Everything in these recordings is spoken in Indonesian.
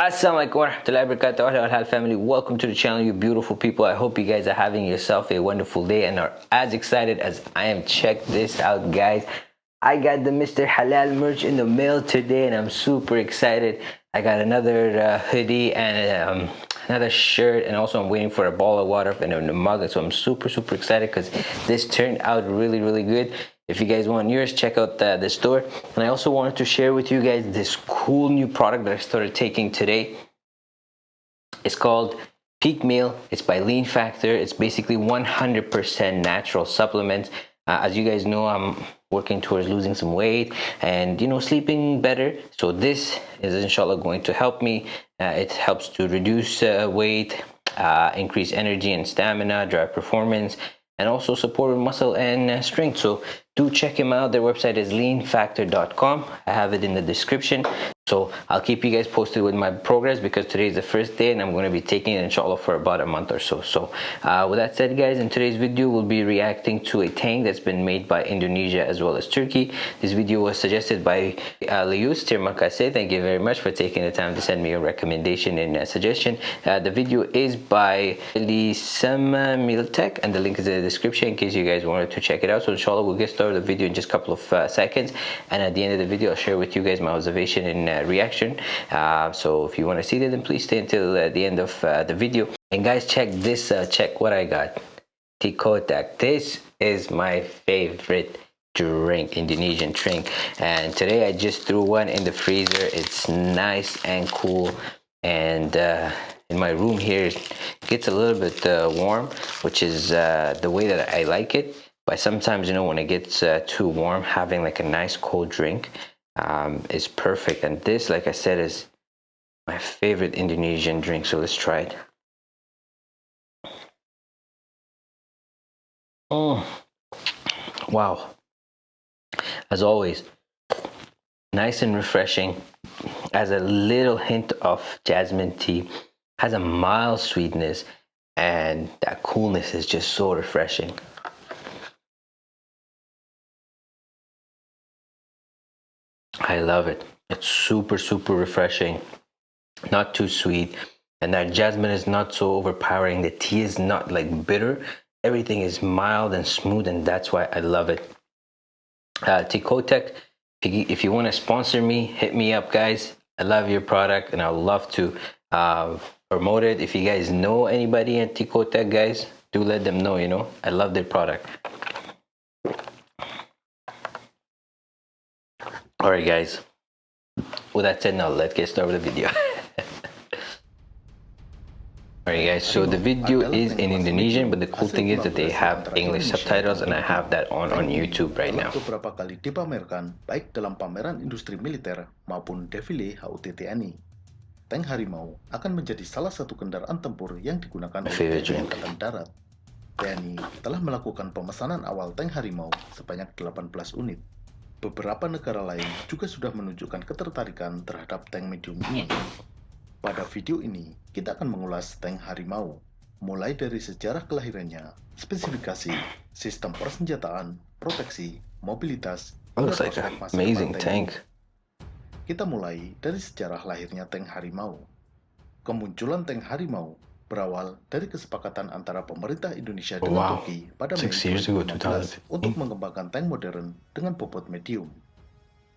Assalamualaikum warahmatullahi wabarakatuh. Family welcome to the channel you beautiful people. I hope you guys are having yourself a wonderful day and are as excited as I am. Check this out guys. I got the Mr. Halal merch in the mail today and I'm super excited. I got another uh, hoodie and um, another shirt and also I'm waiting for a ball of water and a mug. So I'm super super excited because this turned out really really good if you guys want yours check out the, the store. And i also wanted to share with you guys this cool new product that i started taking today. It's called peak meal. It's by lean factor. It's basically 100% natural supplements. Uh, as you guys know i'm working towards losing some weight and you know sleeping better. So this is inshallah going to help me. Uh, it helps to reduce uh, weight uh, increase energy and stamina drive performance and also support muscle and uh, strength. So do check him out. Their website is leanfactor.com i have it in the description. So i'll keep you guys posted with my progress because today is the first day and i'm going to be taking it inshallah for about a month or so. So uh, with that said guys in today's video we'll be reacting to a tank that's been made by indonesia as well as turkey. This video was suggested by uh, Lius Tirmakase. thank you very much for taking the time to send me a recommendation and a suggestion. Uh, the video is by Lisama Miltech and the link is in the description in case you guys wanted to check it out. So inshallah we'll get started the video in just a couple of uh, seconds and at the end of the video i'll share with you guys my observation and uh, reaction. Uh, so if you want to see that then please stay until uh, the end of uh, the video. And guys check this uh, check what i got. Tikotak this is my favorite drink indonesian drink. And today i just threw one in the freezer. It's nice and cool. And in my room here it gets a little bit warm which is the way that i like it but sometimes you know when it gets uh, too warm having like a nice cold drink um, is perfect. And this like I said is my favorite Indonesian drink. So let's try it. Oh wow. As always nice and refreshing. Has a little hint of jasmine tea. Has a mild sweetness. And that coolness is just so refreshing I love it. It's super, super refreshing, not too sweet. And that jasmine is not so overpowering. The tea is not like bitter. Everything is mild and smooth, and that's why I love it. Uh, Tikotech, if you want to sponsor me, hit me up, guys. I love your product, and I love to uh, promote it. If you guys know anybody at Tikotech, guys, do let them know, you know. I love their product. Alright guys, with that said now let's get started with the video. Alright guys, so the video is in Indonesian but the cool thing is that they have English subtitles and I have that on on YouTube right now. beberapa kali dipamerkan baik dalam pameran industri militer maupun defile HUT TNI. Tank Harimau akan menjadi salah satu kendaraan tempur yang digunakan oleh TNI Angkatan Darat. TNI telah melakukan pemesanan awal tank Harimau sebanyak 18 unit Beberapa negara lain juga sudah menunjukkan ketertarikan terhadap tank medium ini. Pada video ini, kita akan mengulas tank Harimau, mulai dari sejarah kelahirannya, spesifikasi, sistem persenjataan, proteksi, mobilitas, Looks like an amazing tank. Kita mulai dari sejarah lahirnya tank Harimau. Kemunculan tank Harimau berawal dari kesepakatan antara pemerintah Indonesia dengan wow. Turki pada Mei 2016 untuk mengembangkan tank modern dengan bobot medium.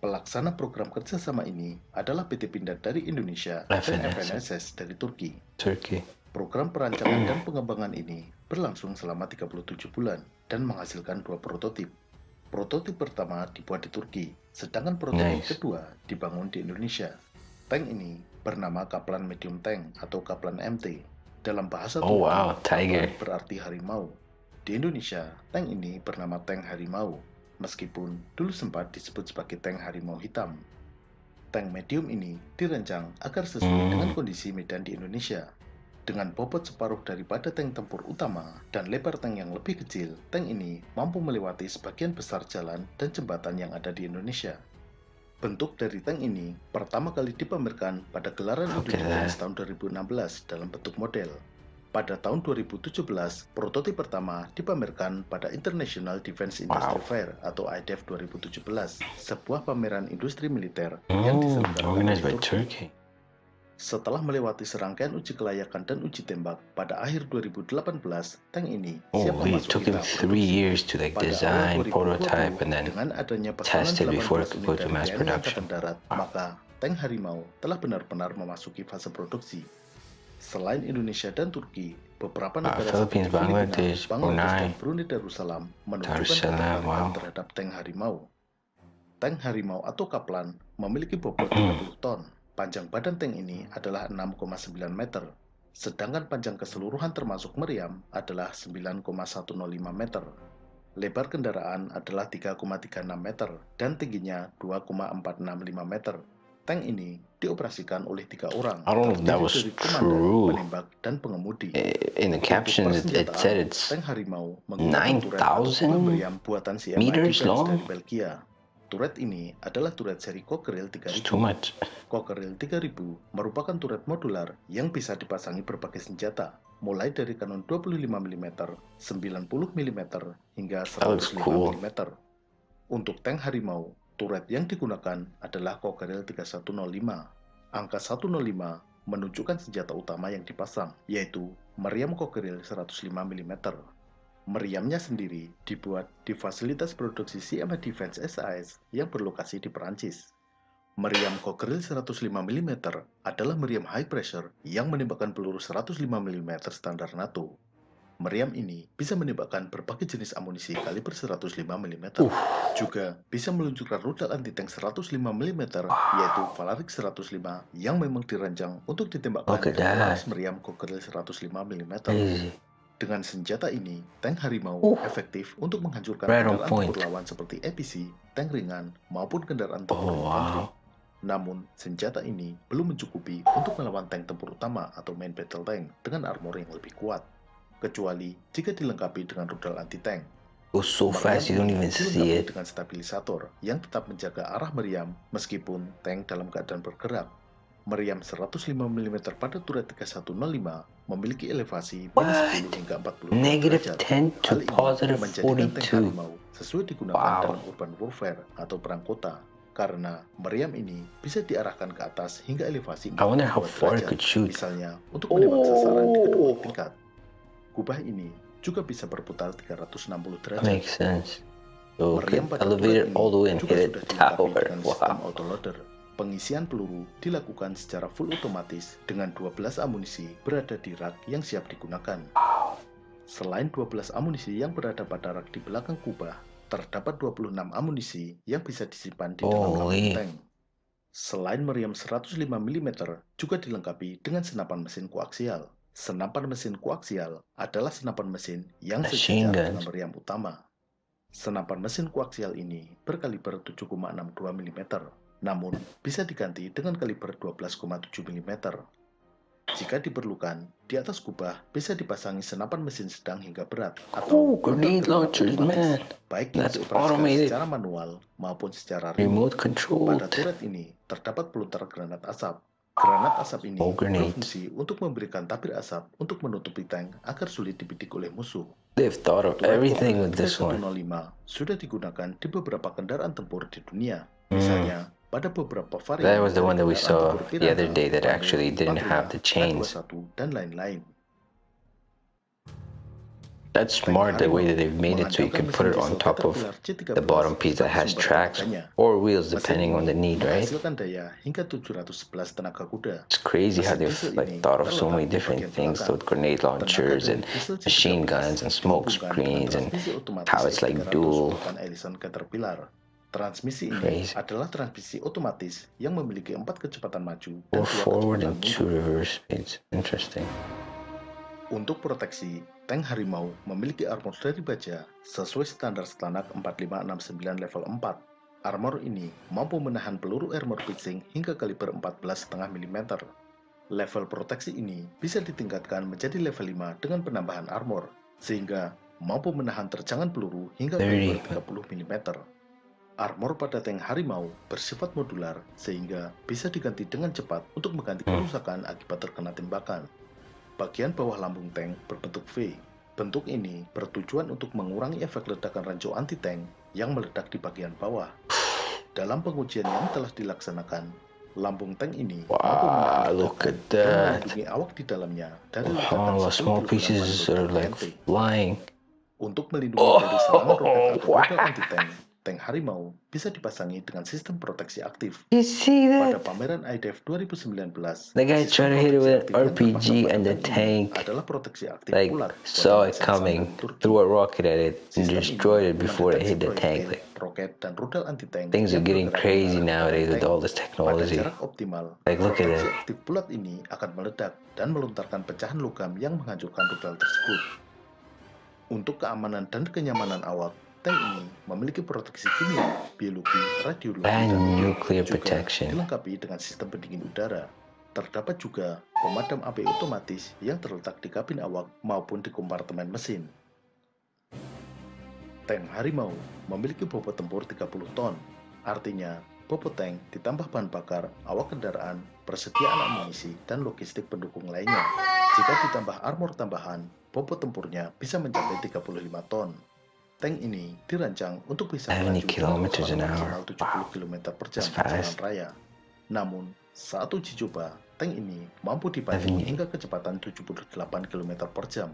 Pelaksana program kerjasama ini adalah PT Pindad dari Indonesia FNSS. dan FNSS dari Turki. Turki. Program perancangan dan pengembangan ini berlangsung selama 37 bulan dan menghasilkan dua prototip. Prototip pertama dibuat di Turki, sedangkan prototip nice. kedua dibangun di Indonesia. Tank ini bernama Kaplan Medium Tank atau Kaplan MT dalam bahasa oh, wow, tiger. berarti harimau. Di Indonesia, tank ini bernama tank harimau, meskipun dulu sempat disebut sebagai tank harimau hitam. Tank medium ini dirancang agar sesuai hmm. dengan kondisi medan di Indonesia. Dengan bobot separuh daripada tank tempur utama dan lebar tank yang lebih kecil, tank ini mampu melewati sebagian besar jalan dan jembatan yang ada di Indonesia. Bentuk dari tank ini pertama kali dipamerkan pada gelaran okay. Indonesian tahun 2016 dalam bentuk model. Pada tahun 2017, prototipe pertama dipamerkan pada International Defense Industry wow. Fair atau IDEF 2017, sebuah pameran industri militer oh, yang diselenggarakan by Turkey. Setelah melewati serangkaian uji kelayakan dan uji tembak pada akhir 2018, tank ini siap Oh, memasuki took him three produksi. years to like Pada design, awal 2020, prototype, and then dengan adanya test it before it 18 could go to mass production. Darat, maka tank Harimau telah benar-benar memasuki fase produksi. Selain Indonesia dan Turki, beberapa Ah, negara Philippines, seperti Bangladesh, dan Brunei, Brunei Darussalam menunjukkan wow. terhadap tank Harimau. Tank Harimau atau Kaplan memiliki bobot Hmm. 30 ton. Panjang badan tank ini adalah 6,9 meter, sedangkan panjang keseluruhan termasuk meriam adalah 9,105 meter. Lebar kendaraan adalah 3,36 meter dan tingginya 2,465 meter. Tank ini dioperasikan oleh tiga orang, terdiri dari komandan, penembak, dan pengemudi. I- In the caption, it, it said it's tank Harimau menggunakan turret atau 9,000 kubah meriam buatan CMI meters long? dari Belgia. Turret ini adalah turret seri Cockerill it's 3000. too much. Cockerill 3000 merupakan turret modular yang bisa dipasangi berbagai senjata, mulai dari kanon 25 mm, 90 mm, hingga That looks 105 cool. mm. Untuk tank Harimau, turret yang digunakan adalah Cockerill 3105. Angka 105 menunjukkan senjata utama yang dipasang, yaitu meriam Cockerill 105 mm. Meriamnya sendiri dibuat di fasilitas produksi CMA Defense SAS yang berlokasi di Perancis. Meriam Cockerill 105 mm adalah meriam high pressure yang menembakkan peluru 105 mm standar NATO. Meriam ini bisa menembakkan berbagai jenis amunisi kaliber 105 mm. Uh. Juga bisa meluncurkan rudal anti-tank 105 mm yaitu Valaric 105 yang memang dirancang untuk ditembakkan Look at dengan meriam Cockerill 105 mm. Crazy. Dengan senjata ini, tank Harimau Uh. efektif untuk menghancurkan on kendaraan point. tempur lawan seperti APC, tank ringan, maupun kendaraan tempur Oh, wow. Namun, senjata ini belum mencukupi untuk melawan tank tempur utama atau main battle tank dengan armor yang lebih kuat, kecuali jika dilengkapi dengan rudal anti-tank. Goes so fast you don't even see dilengkapi it. dengan stabilisator yang tetap menjaga arah meriam meskipun tank dalam keadaan bergerak. Meriam 105 mm pada turret 3105 memiliki elevasi minus What? 10 hingga 40 Negative derajat. 10 to Hal ini positive menjadikan tank 42. Harimau sesuai digunakan Wow. dalam urban warfare atau perang kota karena meriam ini bisa diarahkan ke atas hingga elevasi I wonder how 42 far it derajat, could shoot. misalnya untuk menembak sasaran di kedua Oh. tingkat. Kubah ini juga bisa berputar 360 That derajat. makes sense. So it Meriam pada ini all the way and juga hit sudah it tower. Wow. Pengisian peluru dilakukan secara full otomatis dengan 12 amunisi berada di rak yang siap digunakan. Selain 12 amunisi yang berada pada rak di belakang kubah, terdapat 26 amunisi yang bisa disimpan di dalam Holy. tank. Selain meriam 105 mm, juga dilengkapi dengan senapan mesin koaksial. Senapan mesin koaksial adalah senapan mesin yang sejajar dengan meriam utama. Senapan mesin koaksial ini berkaliber 7,62 mm, namun bisa diganti dengan kaliber 12,7 mm. Jika diperlukan, di atas kubah bisa dipasangi senapan mesin sedang hingga berat Oh, atau grenade launchers, man. baik yang dioperasikan secara manual maupun secara Remote Pada controlled. turret ini terdapat pelontar granat asap. Granat asap ini Oh, berfungsi untuk memberikan tabir asap untuk menutupi tank agar sulit dibidik oleh musuh. They've thought of everything with this one. 3105 sudah digunakan di beberapa kendaraan tempur di dunia. Hmm. Misalnya, pada That was the one that we saw the other day that actually didn't have the chains. K21, dan lain-lain. That's smart the way that they've made it so you can put it on top of the bottom piece that has tracks or wheels depending on the need, right? Menghasilkan daya hingga 711 tenaga kuda. It's crazy how they've like thought of so many different things with grenade launchers and machine guns and smoke screens and how it's like dual. Transmisi ini Crazy. adalah transmisi otomatis yang memiliki empat kecepatan maju dan dua forward kecepatan and two mundur. reverse speeds. Interesting. Untuk proteksi, tank Harimau memiliki armor dari baja sesuai standar Stanak 4569 level 4. Armor ini mampu menahan peluru armor piercing hingga kaliber 14,5 mm. Level proteksi ini bisa ditingkatkan menjadi level 5 dengan penambahan armor, sehingga mampu menahan terjangan peluru hingga kaliber 30 mm. Armor pada tank Harimau bersifat modular sehingga bisa diganti dengan cepat untuk mengganti Hmm. kerusakan akibat terkena tembakan. Bagian bawah lambung tank berbentuk V. Bentuk ini bertujuan untuk mengurangi efek ledakan ranjau anti-tank yang meledak di bagian bawah. Dalam pengujian yang telah dilaksanakan, Lambung tank ini Wow, mampu look at that. awak di dalamnya dari ledakan small pieces are like flying. Untuk melindungi Oh, dari serangan roket atau wow. rudal anti-tank, tank Harimau bisa dipasangi dengan sistem proteksi aktif. You see Pada that? pameran IDF 2019, The guy tried to hit it with an RPG pada and the tank tank adalah proteksi aktif like ulat saw it coming, threw a rocket at it, and destroyed it before it hit the tank. Like roket, dan rudal anti-tank things are getting crazy nowadays with tank. all this Pada technology. jarak optimal, Like, look at it. aktif bulat ini akan meledak dan melontarkan pecahan logam yang menghancurkan rudal tersebut. Untuk keamanan dan kenyamanan awak, tank ini memiliki proteksi kimia, biologi, radiologi, And dan nuclear juga protection. dilengkapi dengan sistem pendingin udara. Terdapat juga pemadam api otomatis yang terletak di kabin awak maupun di kompartemen mesin. Tank Harimau memiliki bobot tempur 30 ton. Artinya, bobot tank ditambah bahan bakar, awak kendaraan, persediaan amunisi, dan logistik pendukung lainnya. Jika ditambah armor tambahan, bobot tempurnya bisa mencapai 35 ton. Tank ini dirancang untuk bisa 70 melaju kecepatan hour. maksimal 70 km per jam di jalan raya. Namun, saat uji coba, tank ini mampu dipacu 70. hingga kecepatan 78 km per jam.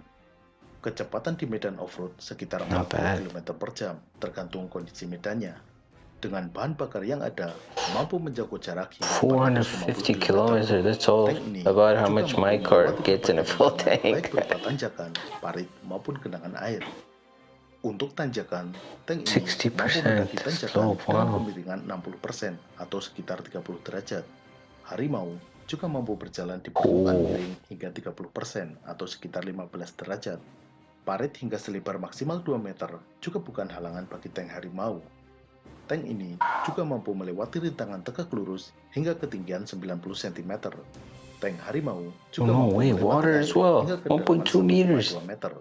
Kecepatan di medan off-road sekitar Not 40 bad. km per jam, tergantung kondisi medannya. Dengan bahan bakar yang ada, mampu menjangkau jarak hingga 450 450 kilometers, that's all Tank about how much my car gets in a full rintangan, Baik tank. berupa tanjakan, parit, maupun genangan air. Untuk tanjakan, tank ini 60%, mampu mendaki tanjakan slow, dengan wow. kemiringan 60% atau sekitar 30 derajat. Harimau juga mampu berjalan di permukaan Oh. miring hingga 30% atau sekitar 15 derajat. Parit hingga selebar maksimal 2 meter juga bukan halangan bagi tank Harimau. Tank ini juga mampu melewati rintangan tegak lurus hingga ketinggian 90 cm. Tank Harimau juga Oh, no mampu way, melewati water as well. hingga 1.2 kedalaman meters. 1,2 meter.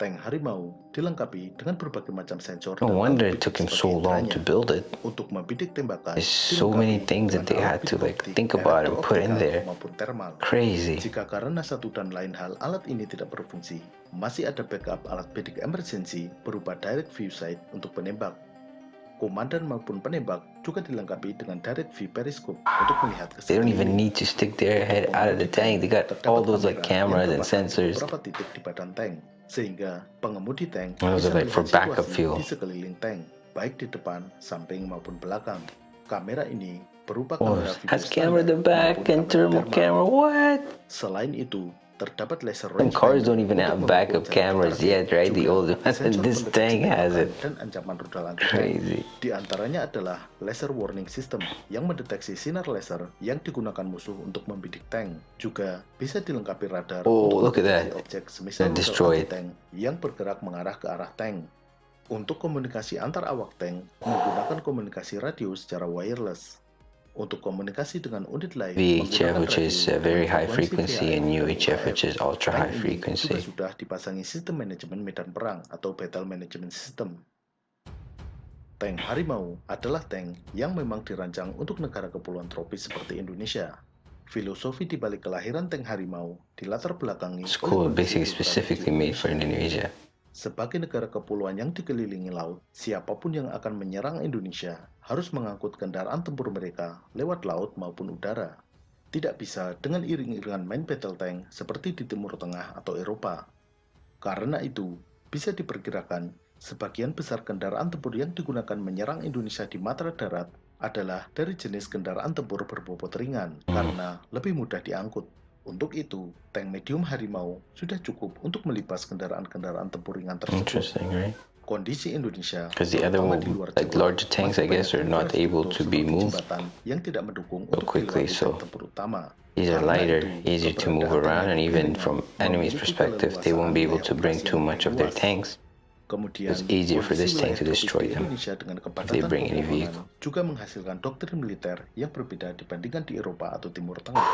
Tank Harimau dilengkapi dengan berbagai macam sensor No dan wonder it took him so long to build it. Untuk membidik tembakan, There's so many things that they had to like think about and put in there. Crazy. Jika karena satu dan lain hal alat ini tidak berfungsi, masih ada backup alat bidik emergency berupa direct view sight untuk penembak. Komandan maupun penembak juga dilengkapi dengan direct view periscope untuk melihat ke They don't even need to stick their head out of the tank. They got all those like cameras and sensors. Beberapa titik di badan tank, sehingga pengemudi tank bisa melihat situasi di sekeliling tank, baik di depan, samping maupun belakang. Kamera ini berupa Oh, kamera video standar maupun and thermal thermal. camera. What? Selain itu, terdapat laser range cars don't even have backup cameras yet, right? The old one. sensor This tank has it. Dan ancaman rudal anti tank. Crazy. Di antaranya adalah laser warning system yang mendeteksi sinar laser yang digunakan musuh untuk membidik tank. Juga bisa dilengkapi radar Oh, untuk look at that. objek semisal rudal anti-tank yang bergerak mengarah ke arah tank. Untuk komunikasi antar awak tank menggunakan komunikasi radio secara wireless. Untuk komunikasi dengan unit lain VHF, which is uh, very high frequency, and UHF, which is ultra high frequency. sudah dipasangi sistem manajemen medan perang atau battle management system. Tank Harimau adalah tank yang memang dirancang untuk negara kepulauan tropis seperti Indonesia. Filosofi di balik kelahiran tank Harimau dilatar belakangi basically kehidupan specifically made for Indonesia. Sebagai negara kepulauan yang dikelilingi laut, siapa pun yang akan menyerang Indonesia harus mengangkut kendaraan tempur mereka lewat laut maupun udara. Tidak bisa dengan iring-iringan main battle tank seperti di Timur Tengah atau Eropa. Karena itu, bisa diperkirakan sebagian besar kendaraan tempur yang digunakan menyerang Indonesia di matra darat adalah dari jenis kendaraan tempur berbobot ringan karena lebih mudah diangkut. Untuk itu, tank medium Harimau sudah cukup untuk melipas kendaraan-kendaraan tempur ringan tersebut. Right? Kondisi Indonesia, Because the other one, di luar like larger tanks, I guess, are not able to be moved yang tidak mendukung so untuk quickly, so tempur utama. these are lighter, easier to move around, and even from enemy's perspective, they won't be able to bring too much of their tanks. It's easier for this tank to destroy them dengan they bring any vehicle. juga menghasilkan doktrin militer yang berbeda dibandingkan di Eropa atau Timur Tengah.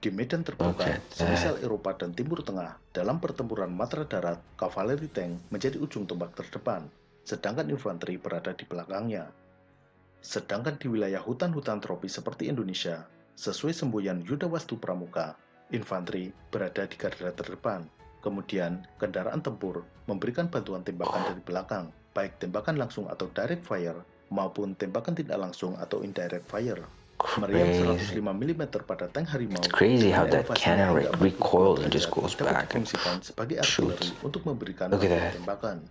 Di medan terbuka, Okay. semisal Eropa dan Timur Tengah, dalam pertempuran matra darat, kavaleri tank menjadi ujung tombak terdepan, sedangkan infanteri berada di belakangnya. Sedangkan di wilayah hutan-hutan tropis seperti Indonesia, sesuai semboyan Yuda Wastu Pramuka, infanteri berada di garda terdepan. Kemudian, kendaraan tempur memberikan bantuan tembakan dari belakang, baik tembakan langsung atau direct fire, maupun tembakan tidak langsung atau indirect fire. Meriam Crazy. 105 mm pada tank harimau. It's crazy how that cannon tidak recoils and just goes back and shoots. untuk memberikan Look at that. tembakan.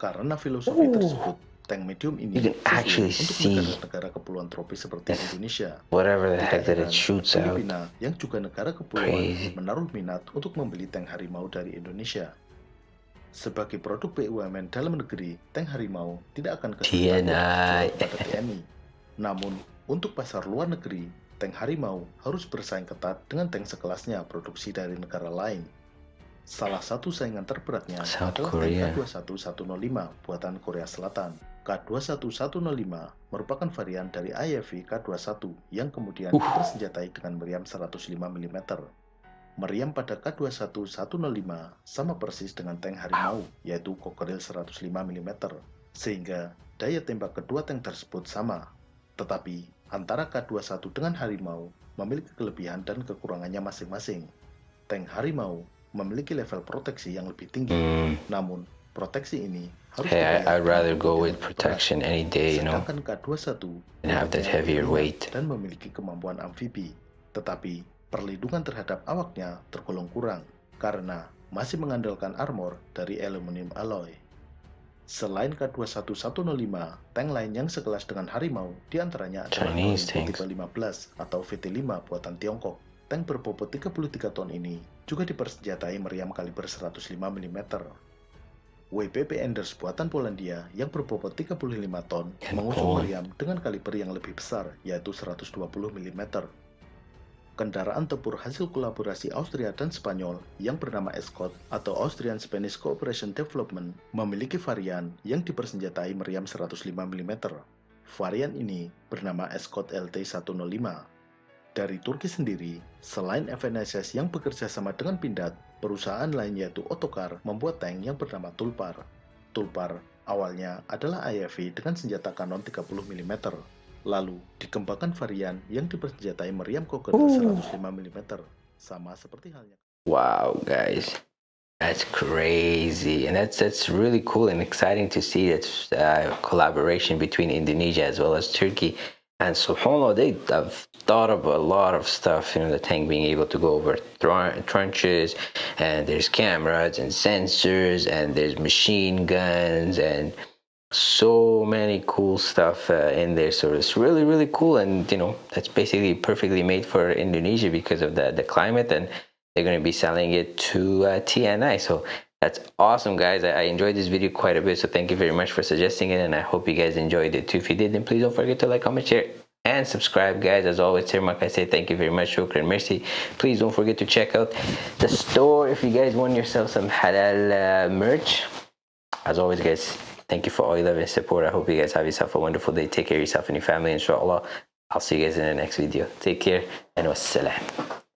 Karena filosofi Ooh. tersebut, tank medium ini You can actually untuk see negara-negara kepulauan tropis seperti Indonesia. whatever the heck that it shoots out. Filipina yang juga negara kepulauan Crazy. menaruh minat untuk membeli tank harimau dari Indonesia. Sebagai produk BUMN dalam negeri, tank harimau tidak akan kesulitan pada TNI. Namun, untuk pasar luar negeri, tank harimau harus bersaing ketat dengan tank sekelasnya produksi dari negara lain. Salah satu saingan terberatnya South adalah Korea. tank K21105 buatan Korea Selatan. K21105 merupakan varian dari IFV K21 yang kemudian Uh. dipersenjatai dengan meriam 105 mm. Meriam pada K21105 sama persis dengan tank harimau, yaitu Cockerill 105 mm, sehingga daya tembak kedua tank tersebut sama. Tetapi, antara K21 dengan harimau memiliki kelebihan dan kekurangannya masing-masing. Tank harimau memiliki level proteksi yang lebih tinggi, Mm. namun proteksi ini harus Hey, I, I'd rather go with protection any day, you know, Sedangkan K21 and have that heavier weight. dan memiliki kemampuan amfibi, tetapi perlindungan terhadap awaknya tergolong kurang karena masih mengandalkan armor dari aluminium alloy. Selain K21105, tank lain yang sekelas dengan Harimau di antaranya adalah Chinese 15 atau VT5 buatan Tiongkok. Tank berbobot 33 ton ini juga dipersenjatai meriam kaliber 105 mm. WPP Enders buatan Polandia yang berbobot 35 ton mengusung meriam dengan kaliber yang lebih besar yaitu 120 mm. Kendaraan tempur hasil kolaborasi Austria dan Spanyol yang bernama Escort atau Austrian Spanish Cooperation Development memiliki varian yang dipersenjatai meriam 105 mm. Varian ini bernama Escort LT-105. Dari Turki sendiri, selain FNSS yang bekerja sama dengan Pindad, perusahaan lain yaitu Otokar membuat tank yang bernama Tulpar. Tulpar awalnya adalah IFV dengan senjata kanon 30 mm. Lalu dikembangkan varian yang dipersenjatai meriam koker Ooh. 105 mm, sama seperti halnya. Wow, guys, that's crazy, and that's that's really cool and exciting to see that uh, collaboration between Indonesia as well as Turkey. And subhanallah, they have thought of a lot of stuff. You know, the tank being able to go over thr- trenches, and there's cameras and sensors, and there's machine guns, and so many cool stuff uh, in there. So it's really, really cool, and you know, that's basically perfectly made for Indonesia because of the the climate and they're going to be selling it to uh, TNI. So that's awesome, guys. I, I enjoyed this video quite a bit. So thank you very much for suggesting it. And I hope you guys enjoyed it too. If you did, then please don't forget to like, comment, share, and subscribe, guys. As always, Termak, I say thank you very much. Shukran, mercy. Please don't forget to check out the store if you guys want yourself some halal uh, merch. As always, guys, thank you for all your love and support. I hope you guys have yourself a wonderful day. Take care of yourself and your family, inshallah. I'll see you guys in the next video. Take care and wassalam.